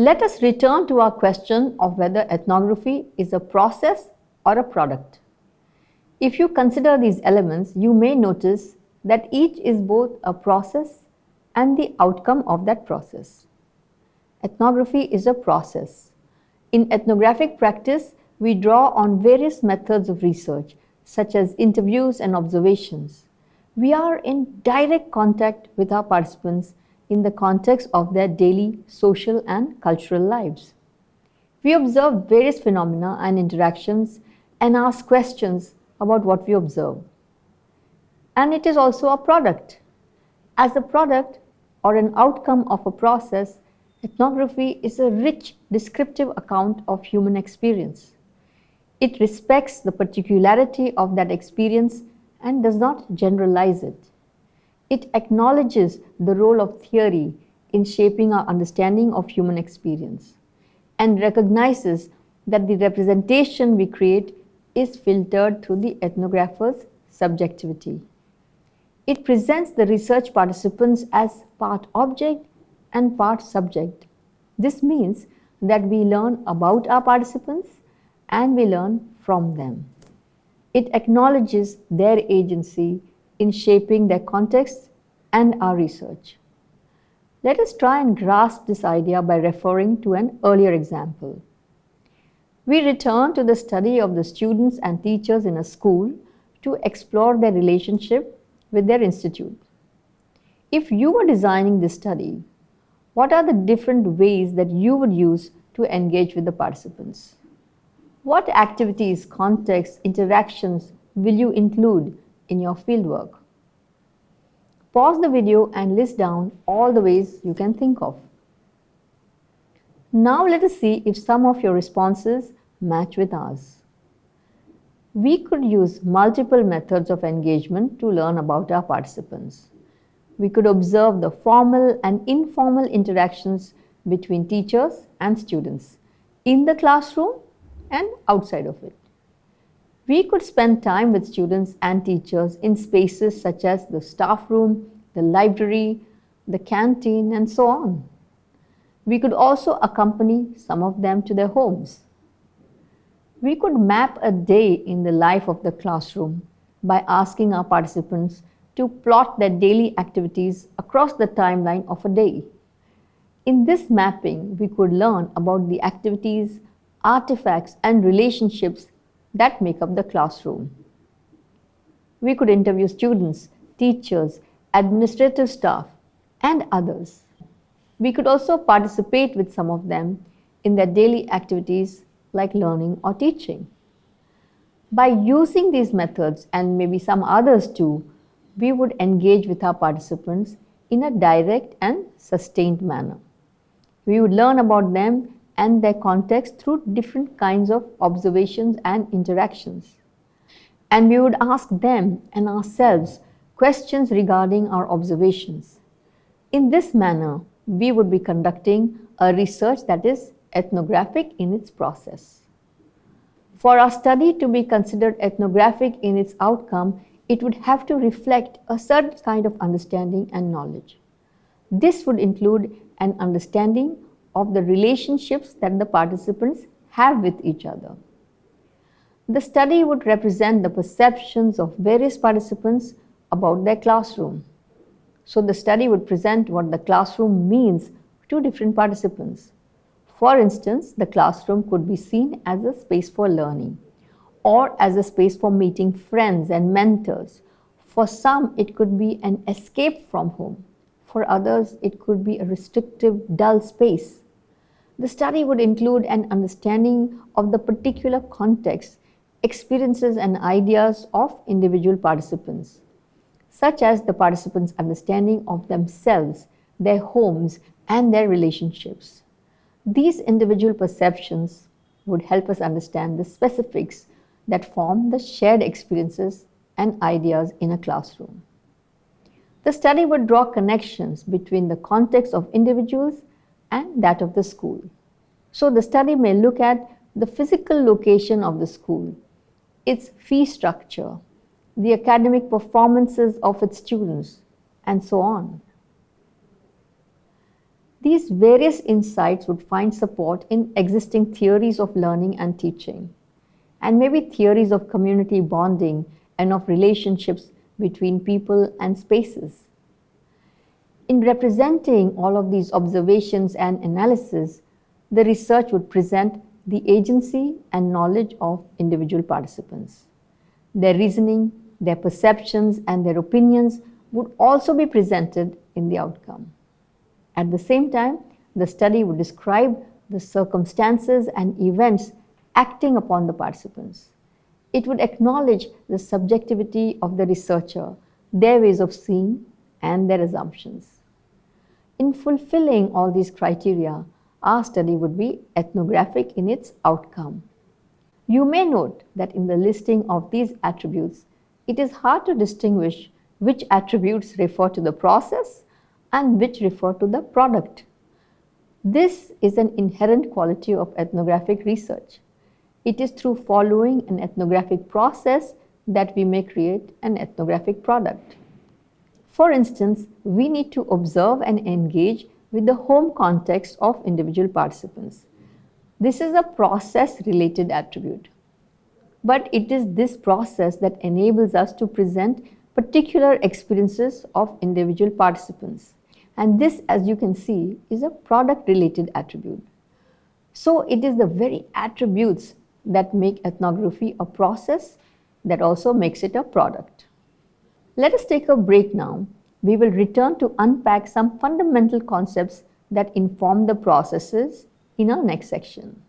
Let us return to our question of whether ethnography is a process or a product. If you consider these elements, you may notice that each is both a process and the outcome of that process. Ethnography is a process. In ethnographic practice, we draw on various methods of research, such as interviews and observations. We are in direct contact with our participants in the context of their daily social and cultural lives. We observe various phenomena and interactions and ask questions about what we observe. And it is also a product. As a product or an outcome of a process, ethnography is a rich descriptive account of human experience. It respects the particularity of that experience and does not generalize it. It acknowledges the role of theory in shaping our understanding of human experience and recognizes that the representation we create is filtered through the ethnographer's subjectivity. It presents the research participants as part object and part subject. This means that we learn about our participants and we learn from them. It acknowledges their agency in shaping their context and our research. Let us try and grasp this idea by referring to an earlier example. We return to the study of the students and teachers in a school to explore their relationship with their institute. If you were designing this study, what are the different ways that you would use to engage with the participants? What activities, contexts, interactions will you include in your fieldwork? Pause the video and list down all the ways you can think of. Now let us see if some of your responses match with ours. We could use multiple methods of engagement to learn about our participants. We could observe the formal and informal interactions between teachers and students in the classroom and outside of it. We could spend time with students and teachers in spaces such as the staff room, the library, the canteen, and so on. We could also accompany some of them to their homes. We could map a day in the life of the classroom by asking our participants to plot their daily activities across the timeline of a day. In this mapping, we could learn about the activities artifacts and relationships that make up the classroom. We could interview students, teachers, administrative staff, and others. We could also participate with some of them in their daily activities like learning or teaching. By using these methods and maybe some others too, we would engage with our participants in a direct and sustained manner. We would learn about them and their context through different kinds of observations and interactions. And we would ask them and ourselves questions regarding our observations. In this manner, we would be conducting a research that is ethnographic in its process. For our study to be considered ethnographic in its outcome, it would have to reflect a certain kind of understanding and knowledge. This would include an understanding of the relationships that the participants have with each other. The study would represent the perceptions of various participants about their classroom. So the study would present what the classroom means to different participants. For instance, the classroom could be seen as a space for learning or as a space for meeting friends and mentors. For some, it could be an escape from home. For others, it could be a restrictive, dull space. The study would include an understanding of the particular context, experiences and ideas of individual participants, such as the participants' understanding of themselves, their homes, and their relationships. These individual perceptions would help us understand the specifics that form the shared experiences and ideas in a classroom. The study would draw connections between the context of individuals and that of the school. So the study may look at the physical location of the school, its fee structure, the academic performances of its students, and so on. These various insights would find support in existing theories of learning and teaching, and maybe theories of community bonding and of relationships between people and spaces. In representing all of these observations and analysis, the research would present the agency and knowledge of individual participants. Their reasoning, their perceptions, and their opinions would also be presented in the outcome. At the same time, the study would describe the circumstances and events acting upon the participants. It would acknowledge the subjectivity of the researcher, their ways of seeing, and their assumptions. In fulfilling all these criteria, our study would be ethnographic in its outcome. You may note that in the listing of these attributes, it is hard to distinguish which attributes refer to the process and which refer to the product. This is an inherent quality of ethnographic research. It is through following an ethnographic process that we may create an ethnographic product. For instance, we need to observe and engage with the home context of individual participants. This is a process related attribute. But it is this process that enables us to present particular experiences of individual participants. And this, as you can see, is a product related attribute. So it is the very attributes that make ethnography a process that also makes it a product. Let us take a break now. We will return to unpack some fundamental concepts that inform the processes in our next section.